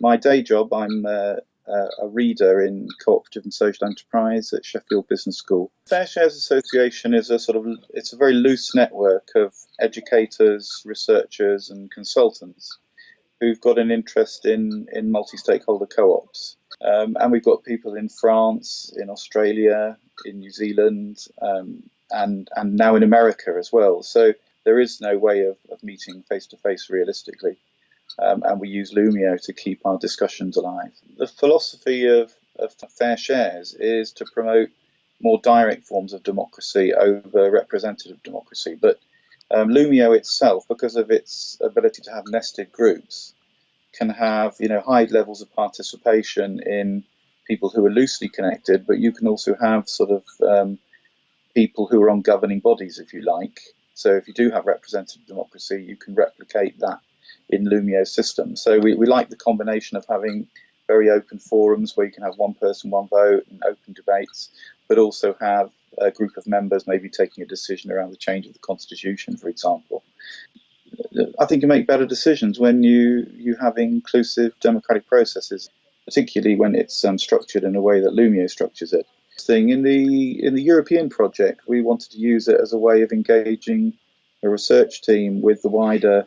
My day job, I'm uh, a reader in cooperative and social enterprise at Sheffield Business School. Fair Shares Association is a sort of it's a very loose network of educators, researchers, and consultants who've got an interest in in multi-stakeholder co-ops. Um, and we've got people in France, in Australia, in New Zealand, um, and and now in America as well. So there is no way of, of meeting face to face realistically um, and we use Loomio to keep our discussions alive. The philosophy of, of fair shares is to promote more direct forms of democracy over representative democracy, but um, Loomio itself, because of its ability to have nested groups, can have you know high levels of participation in people who are loosely connected, but you can also have sort of um, people who are on governing bodies, if you like. So if you do have representative democracy, you can replicate that in Loomio's system. So we, we like the combination of having very open forums where you can have one person, one vote, and open debates, but also have a group of members maybe taking a decision around the change of the constitution, for example. I think you make better decisions when you you have inclusive democratic processes, particularly when it's um, structured in a way that Loomio structures it. Thing in the in the European project, we wanted to use it as a way of engaging a research team with the wider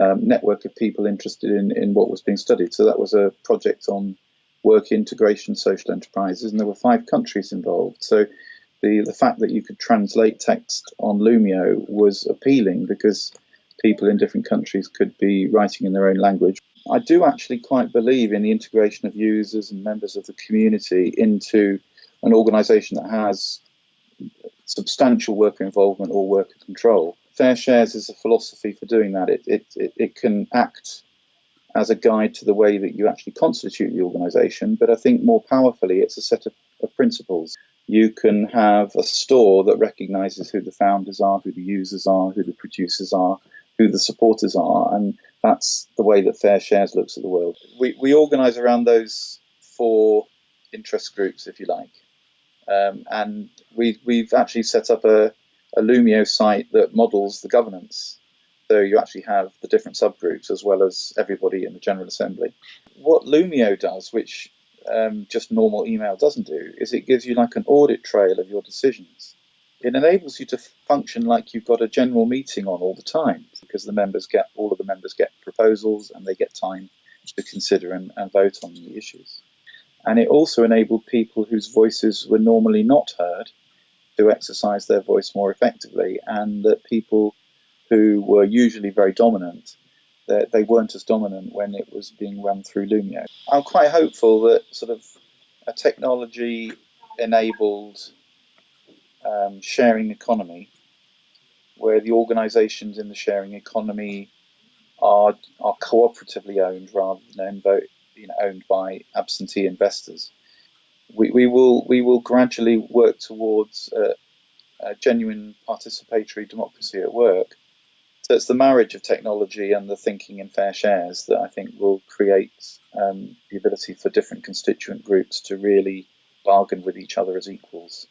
um, network of people interested in, in what was being studied. So that was a project on work integration social enterprises, and there were five countries involved. So the, the fact that you could translate text on Loomio was appealing because people in different countries could be writing in their own language. I do actually quite believe in the integration of users and members of the community into an organization that has substantial worker involvement or worker control. Fair Shares is a philosophy for doing that. It, it, it, it can act as a guide to the way that you actually constitute the organization, but I think more powerfully, it's a set of, of principles. You can have a store that recognizes who the founders are, who the users are, who the producers are, who the supporters are, and that's the way that Fair Shares looks at the world. We, we organize around those four interest groups, if you like. Um, and we, we've actually set up a, a Loomio site that models the governance. So you actually have the different subgroups as well as everybody in the General Assembly. What Loomio does, which um, just normal email doesn't do, is it gives you like an audit trail of your decisions. It enables you to function like you've got a general meeting on all the time because the members get all of the members get proposals and they get time to consider and, and vote on the issues. And it also enabled people whose voices were normally not heard to exercise their voice more effectively, and that people who were usually very dominant, that they weren't as dominant when it was being run through Loomio. I'm quite hopeful that sort of a technology enabled um, sharing economy, where the organisations in the sharing economy are are cooperatively owned rather than owned, you know, owned by absentee investors we, we will we will gradually work towards a, genuine participatory democracy at work. So it's the marriage of technology and the thinking in fair shares that I think will create um, the ability for different constituent groups to really bargain with each other as equals.